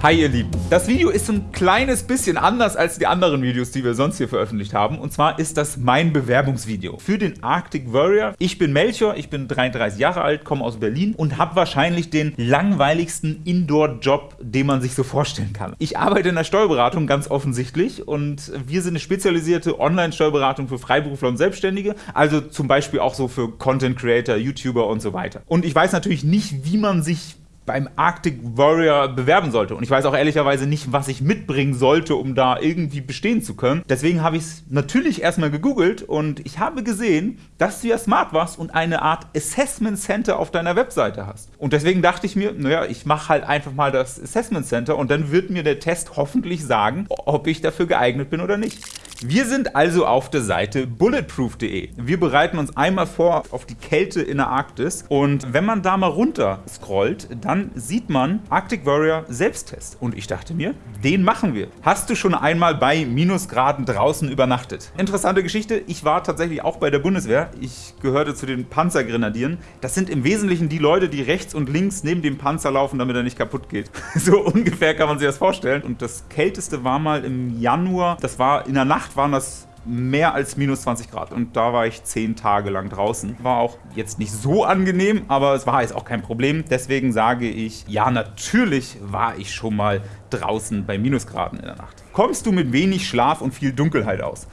Hi ihr Lieben, das Video ist ein kleines bisschen anders als die anderen Videos, die wir sonst hier veröffentlicht haben. Und zwar ist das mein Bewerbungsvideo für den Arctic Warrior. Ich bin Melchior, ich bin 33 Jahre alt, komme aus Berlin und habe wahrscheinlich den langweiligsten Indoor-Job, den man sich so vorstellen kann. Ich arbeite in der Steuerberatung, ganz offensichtlich, und wir sind eine spezialisierte Online-Steuerberatung für Freiberufler und Selbstständige, also zum Beispiel auch so für Content Creator, YouTuber und so weiter. Und ich weiß natürlich nicht, wie man sich beim Arctic Warrior bewerben sollte. Und ich weiß auch ehrlicherweise nicht, was ich mitbringen sollte, um da irgendwie bestehen zu können. Deswegen habe ich es natürlich erstmal gegoogelt und ich habe gesehen, dass du ja smart warst und eine Art Assessment Center auf deiner Webseite hast. Und deswegen dachte ich mir, naja, ich mache halt einfach mal das Assessment Center und dann wird mir der Test hoffentlich sagen, ob ich dafür geeignet bin oder nicht. Wir sind also auf der Seite bulletproof.de. Wir bereiten uns einmal vor auf die Kälte in der Arktis und wenn man da mal runter scrollt, dann sieht man Arctic Warrior Selbsttest. Und ich dachte mir, den machen wir. Hast du schon einmal bei Minusgraden draußen übernachtet? Interessante Geschichte, ich war tatsächlich auch bei der Bundeswehr. Ich gehörte zu den Panzergrenadieren. Das sind im Wesentlichen die Leute, die rechts und links neben dem Panzer laufen, damit er nicht kaputt geht. So ungefähr kann man sich das vorstellen. Und das Kälteste war mal im Januar, das war in der Nacht Nacht waren das mehr als minus 20 Grad und da war ich 10 Tage lang draußen. War auch jetzt nicht so angenehm, aber es war jetzt auch kein Problem. Deswegen sage ich, ja natürlich war ich schon mal draußen bei Minusgraden in der Nacht. Kommst du mit wenig Schlaf und viel Dunkelheit aus?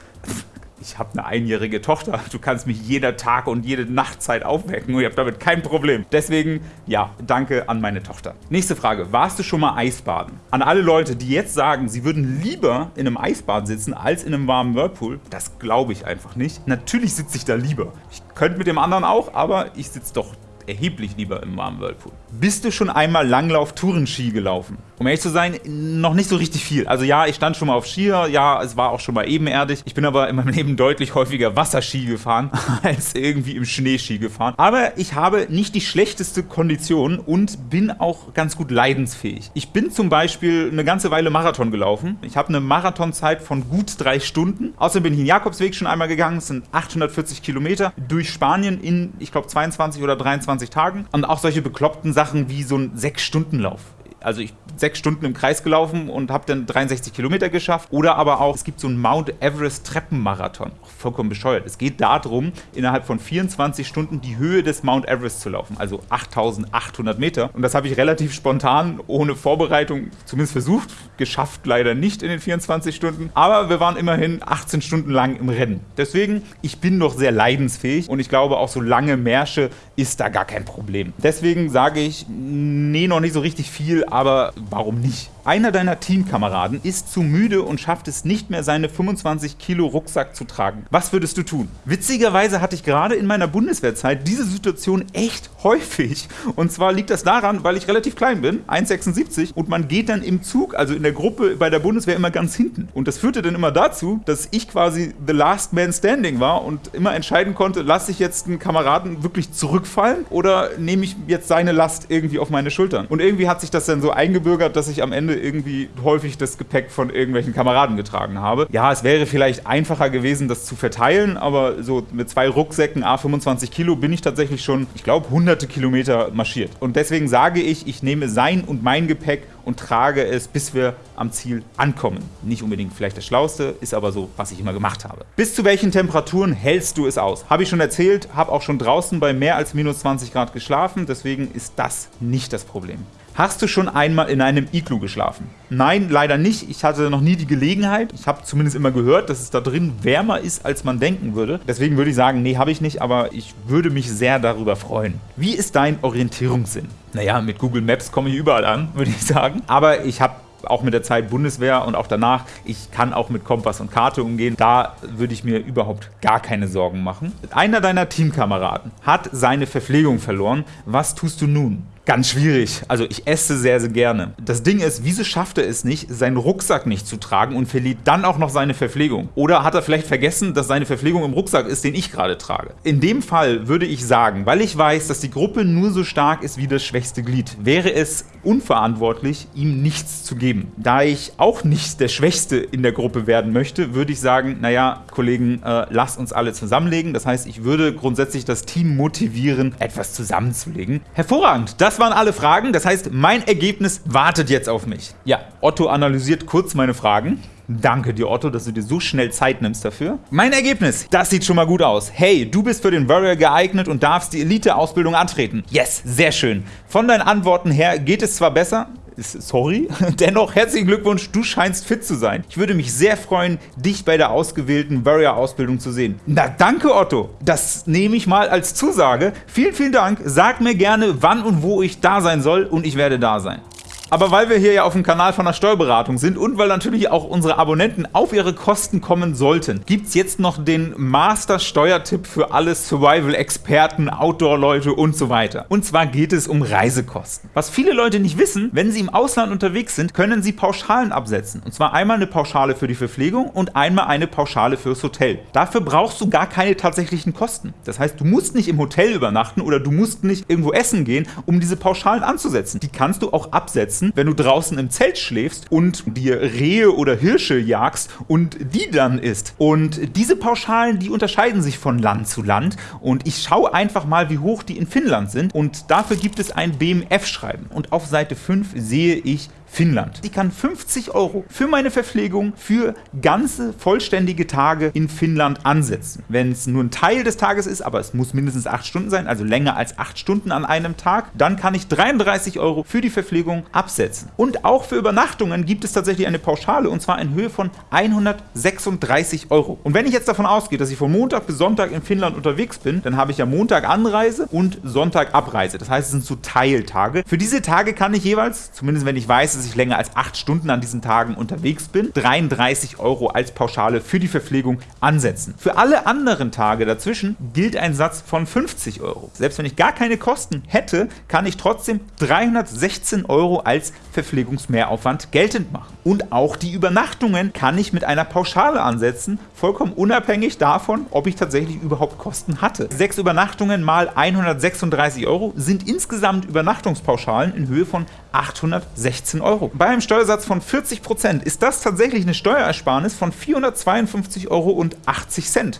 Ich habe eine einjährige Tochter, du kannst mich jeder Tag und jede Nachtzeit aufwecken und ich habe damit kein Problem. Deswegen, ja, danke an meine Tochter. Nächste Frage, warst du schon mal Eisbaden? An alle Leute, die jetzt sagen, sie würden lieber in einem Eisbad sitzen als in einem warmen Whirlpool, das glaube ich einfach nicht. Natürlich sitze ich da lieber. Ich könnte mit dem anderen auch, aber ich sitze doch erheblich lieber im warmen Whirlpool. Bist du schon einmal Langlauf-Tourenski gelaufen? Um ehrlich zu sein, noch nicht so richtig viel. Also ja, ich stand schon mal auf Skier, ja, es war auch schon mal ebenerdig. Ich bin aber in meinem Leben deutlich häufiger Wasserski gefahren, als irgendwie im Schneeski gefahren. Aber ich habe nicht die schlechteste Kondition und bin auch ganz gut leidensfähig. Ich bin zum Beispiel eine ganze Weile Marathon gelaufen. Ich habe eine Marathonzeit von gut drei Stunden. Außerdem bin ich den Jakobsweg schon einmal gegangen. Es sind 840 Kilometer durch Spanien in, ich glaube, 22 oder 23 Tagen. Und auch solche bekloppten Sachen wie so ein 6-Stunden-Lauf also ich sechs Stunden im Kreis gelaufen und habe dann 63 Kilometer geschafft. Oder aber auch, es gibt so einen Mount Everest Treppenmarathon. Vollkommen bescheuert. Es geht darum, innerhalb von 24 Stunden die Höhe des Mount Everest zu laufen, also 8800 Meter. Und das habe ich relativ spontan, ohne Vorbereitung, zumindest versucht. Geschafft leider nicht in den 24 Stunden. Aber wir waren immerhin 18 Stunden lang im Rennen. Deswegen, ich bin noch sehr leidensfähig und ich glaube, auch so lange Märsche ist da gar kein Problem. Deswegen sage ich, nee, noch nicht so richtig viel, aber warum nicht? Einer deiner Teamkameraden ist zu müde und schafft es nicht mehr, seine 25 Kilo Rucksack zu tragen. Was würdest du tun? Witzigerweise hatte ich gerade in meiner Bundeswehrzeit diese Situation echt häufig. Und zwar liegt das daran, weil ich relativ klein bin, 1,76, und man geht dann im Zug, also in der Gruppe bei der Bundeswehr immer ganz hinten. Und das führte dann immer dazu, dass ich quasi the last man standing war und immer entscheiden konnte, lasse ich jetzt einen Kameraden wirklich zurückfallen oder nehme ich jetzt seine Last irgendwie auf meine Schultern. Und irgendwie hat sich das dann so eingebürgert, dass ich am Ende irgendwie häufig das Gepäck von irgendwelchen Kameraden getragen habe. Ja, es wäre vielleicht einfacher gewesen, das zu verteilen, aber so mit zwei Rucksäcken A25 Kilo bin ich tatsächlich schon, ich glaube, hunderte Kilometer marschiert. Und deswegen sage ich, ich nehme sein und mein Gepäck und trage es, bis wir am Ziel ankommen. Nicht unbedingt vielleicht das Schlauste, ist aber so, was ich immer gemacht habe. Bis zu welchen Temperaturen hältst du es aus? Habe ich schon erzählt, habe auch schon draußen bei mehr als minus 20 Grad geschlafen, deswegen ist das nicht das Problem. Hast du schon einmal in einem Iglu geschlafen? Nein, leider nicht. Ich hatte noch nie die Gelegenheit. Ich habe zumindest immer gehört, dass es da drin wärmer ist, als man denken würde. Deswegen würde ich sagen, nee, habe ich nicht, aber ich würde mich sehr darüber freuen. Wie ist dein Orientierungssinn? Naja, mit Google Maps komme ich überall an, würde ich sagen. Aber ich habe auch mit der Zeit Bundeswehr und auch danach, ich kann auch mit Kompass und Karte umgehen. Da würde ich mir überhaupt gar keine Sorgen machen. Einer deiner Teamkameraden hat seine Verpflegung verloren. Was tust du nun? Ganz schwierig. Also ich esse sehr, sehr gerne. Das Ding ist, wieso schafft er es nicht, seinen Rucksack nicht zu tragen und verliert dann auch noch seine Verpflegung? Oder hat er vielleicht vergessen, dass seine Verpflegung im Rucksack ist, den ich gerade trage? In dem Fall würde ich sagen, weil ich weiß, dass die Gruppe nur so stark ist wie das schwächste Glied, wäre es unverantwortlich, ihm nichts zu geben. Da ich auch nicht der Schwächste in der Gruppe werden möchte, würde ich sagen, naja, Kollegen, äh, lasst uns alle zusammenlegen. Das heißt, ich würde grundsätzlich das Team motivieren, etwas zusammenzulegen. Hervorragend, das das waren alle Fragen. Das heißt, mein Ergebnis wartet jetzt auf mich. Ja, Otto analysiert kurz meine Fragen. Danke dir, Otto, dass du dir so schnell Zeit nimmst dafür. Mein Ergebnis, das sieht schon mal gut aus. Hey, du bist für den Warrior geeignet und darfst die Elite-Ausbildung antreten. Yes, sehr schön. Von deinen Antworten her geht es zwar besser, sorry. Dennoch herzlichen Glückwunsch, du scheinst fit zu sein. Ich würde mich sehr freuen, dich bei der ausgewählten Warrior-Ausbildung zu sehen. Na danke, Otto. Das nehme ich mal als Zusage. Vielen, vielen Dank. Sag mir gerne, wann und wo ich da sein soll und ich werde da sein. Aber weil wir hier ja auf dem Kanal von der Steuerberatung sind und weil natürlich auch unsere Abonnenten auf ihre Kosten kommen sollten, gibt es jetzt noch den Master-Steuertipp für alle Survival-Experten, Outdoor-Leute und so weiter. Und zwar geht es um Reisekosten. Was viele Leute nicht wissen, wenn sie im Ausland unterwegs sind, können sie Pauschalen absetzen. Und zwar einmal eine Pauschale für die Verpflegung und einmal eine Pauschale fürs Hotel. Dafür brauchst du gar keine tatsächlichen Kosten. Das heißt, du musst nicht im Hotel übernachten oder du musst nicht irgendwo essen gehen, um diese Pauschalen anzusetzen. Die kannst du auch absetzen setzen, wenn du draußen im Zelt schläfst und dir Rehe oder Hirsche jagst und die dann isst. Und diese Pauschalen, die unterscheiden sich von Land zu Land. Und ich schaue einfach mal, wie hoch die in Finnland sind. Und dafür gibt es ein BMF-Schreiben und auf Seite 5 sehe ich Finnland. Ich kann 50 Euro für meine Verpflegung für ganze vollständige Tage in Finnland ansetzen. Wenn es nur ein Teil des Tages ist, aber es muss mindestens 8 Stunden sein, also länger als 8 Stunden an einem Tag, dann kann ich 33 Euro für die Verpflegung absetzen. Und auch für Übernachtungen gibt es tatsächlich eine Pauschale und zwar in Höhe von 136 Euro. Und wenn ich jetzt davon ausgehe, dass ich von Montag bis Sonntag in Finnland unterwegs bin, dann habe ich ja Montag Anreise und Sonntag Abreise. Das heißt, es sind so Teiltage. Für diese Tage kann ich jeweils, zumindest wenn ich weiß, dass ich länger als 8 Stunden an diesen Tagen unterwegs bin, 33 Euro als Pauschale für die Verpflegung ansetzen. Für alle anderen Tage dazwischen gilt ein Satz von 50 Euro. Selbst wenn ich gar keine Kosten hätte, kann ich trotzdem 316 Euro als Verpflegungsmehraufwand geltend machen. Und auch die Übernachtungen kann ich mit einer Pauschale ansetzen, vollkommen unabhängig davon, ob ich tatsächlich überhaupt Kosten hatte. Sechs Übernachtungen mal 136 Euro sind insgesamt Übernachtungspauschalen in Höhe von 816 Euro. Bei einem Steuersatz von 40% ist das tatsächlich eine Steuerersparnis von 452,80 Euro.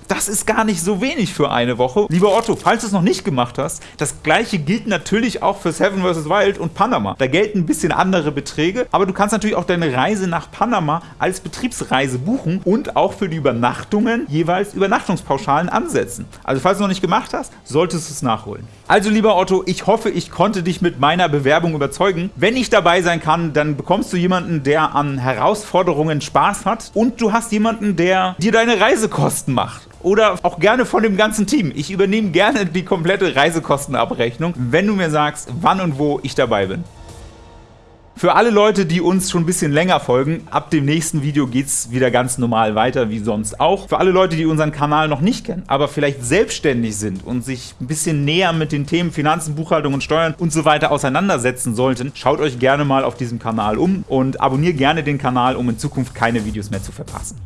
Das ist gar nicht so wenig für eine Woche. Lieber Otto, falls du es noch nicht gemacht hast, das gleiche gilt natürlich auch für Seven vs. Wild und Panama. Da gelten ein bisschen andere Beträge, aber du kannst natürlich auch deine Reise nach Panama als Betriebsreise buchen und auch für die Übernachtungen jeweils Übernachtungspauschalen ansetzen. Also falls du es noch nicht gemacht hast, solltest du es nachholen. Also lieber Otto, ich hoffe, ich konnte dich mit meiner Bewerbung überzeugen. Wenn ich dabei sein kann, dann bekommst du jemanden, der an Herausforderungen Spaß hat und du hast jemanden, der dir deine Reisekosten macht oder auch gerne von dem ganzen Team. Ich übernehme gerne die komplette Reisekostenabrechnung, wenn du mir sagst, wann und wo ich dabei bin. Für alle Leute, die uns schon ein bisschen länger folgen, ab dem nächsten Video geht es wieder ganz normal weiter, wie sonst auch. Für alle Leute, die unseren Kanal noch nicht kennen, aber vielleicht selbstständig sind und sich ein bisschen näher mit den Themen Finanzen, Buchhaltung und Steuern und so weiter auseinandersetzen sollten, schaut euch gerne mal auf diesem Kanal um und abonniert gerne den Kanal, um in Zukunft keine Videos mehr zu verpassen.